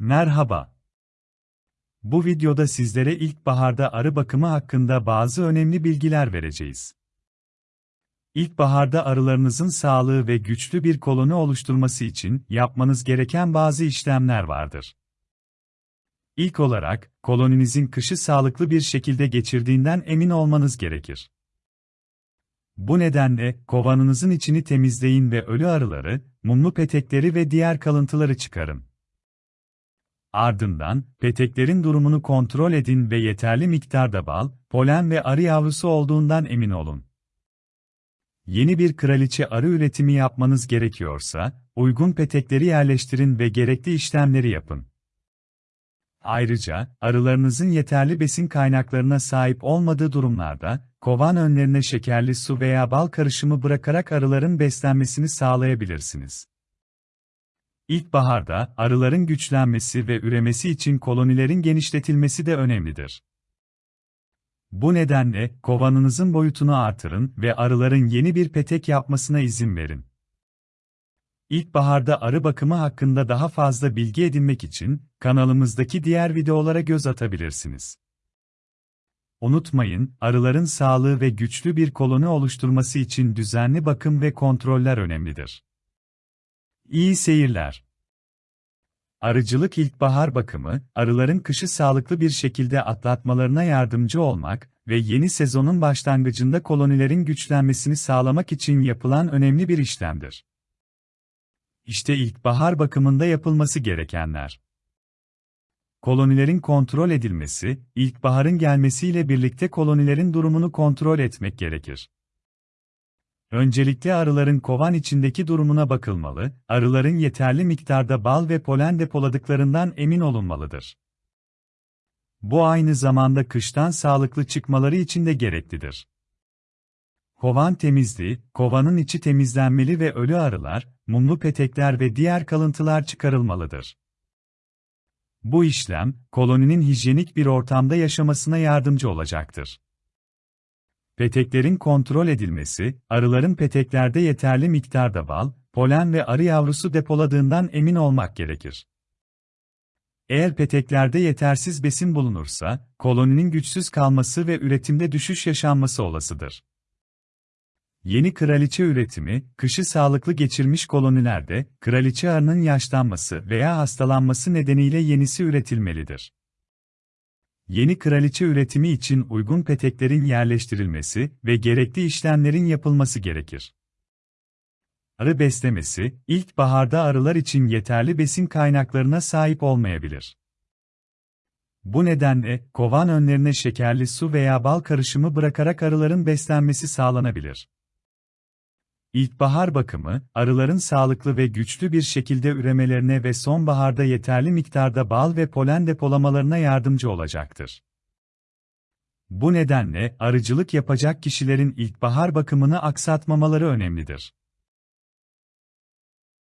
Merhaba. Bu videoda sizlere ilkbaharda arı bakımı hakkında bazı önemli bilgiler vereceğiz. İlkbaharda arılarınızın sağlığı ve güçlü bir koloni oluşturması için yapmanız gereken bazı işlemler vardır. İlk olarak, koloninizin kışı sağlıklı bir şekilde geçirdiğinden emin olmanız gerekir. Bu nedenle, kovanınızın içini temizleyin ve ölü arıları, mumlu petekleri ve diğer kalıntıları çıkarın. Ardından, peteklerin durumunu kontrol edin ve yeterli miktarda bal, polen ve arı yavrusu olduğundan emin olun. Yeni bir kraliçe arı üretimi yapmanız gerekiyorsa, uygun petekleri yerleştirin ve gerekli işlemleri yapın. Ayrıca, arılarınızın yeterli besin kaynaklarına sahip olmadığı durumlarda, kovan önlerine şekerli su veya bal karışımı bırakarak arıların beslenmesini sağlayabilirsiniz. İlkbaharda, arıların güçlenmesi ve üremesi için kolonilerin genişletilmesi de önemlidir. Bu nedenle, kovanınızın boyutunu artırın ve arıların yeni bir petek yapmasına izin verin. İlkbaharda arı bakımı hakkında daha fazla bilgi edinmek için, kanalımızdaki diğer videolara göz atabilirsiniz. Unutmayın, arıların sağlığı ve güçlü bir koloni oluşturması için düzenli bakım ve kontroller önemlidir. İyi seyirler. Arıcılık ilkbahar bakımı, arıların kışı sağlıklı bir şekilde atlatmalarına yardımcı olmak ve yeni sezonun başlangıcında kolonilerin güçlenmesini sağlamak için yapılan önemli bir işlemdir. İşte ilkbahar bakımında yapılması gerekenler. Kolonilerin kontrol edilmesi, ilkbaharın gelmesiyle birlikte kolonilerin durumunu kontrol etmek gerekir. Öncelikle arıların kovan içindeki durumuna bakılmalı, arıların yeterli miktarda bal ve polen depoladıklarından emin olunmalıdır. Bu aynı zamanda kıştan sağlıklı çıkmaları için de gereklidir. Kovan temizliği, kovanın içi temizlenmeli ve ölü arılar, mumlu petekler ve diğer kalıntılar çıkarılmalıdır. Bu işlem, koloninin hijyenik bir ortamda yaşamasına yardımcı olacaktır. Peteklerin kontrol edilmesi, arıların peteklerde yeterli miktarda bal, polen ve arı yavrusu depoladığından emin olmak gerekir. Eğer peteklerde yetersiz besin bulunursa, koloninin güçsüz kalması ve üretimde düşüş yaşanması olasıdır. Yeni kraliçe üretimi, kışı sağlıklı geçirmiş kolonilerde, kraliçe arının yaşlanması veya hastalanması nedeniyle yenisi üretilmelidir. Yeni kraliçe üretimi için uygun peteklerin yerleştirilmesi ve gerekli işlemlerin yapılması gerekir. Arı beslemesi, ilkbaharda arılar için yeterli besin kaynaklarına sahip olmayabilir. Bu nedenle, kovan önlerine şekerli su veya bal karışımı bırakarak arıların beslenmesi sağlanabilir. İlkbahar bakımı, arıların sağlıklı ve güçlü bir şekilde üremelerine ve sonbaharda yeterli miktarda bal ve polen depolamalarına yardımcı olacaktır. Bu nedenle arıcılık yapacak kişilerin ilkbahar bakımını aksatmamaları önemlidir.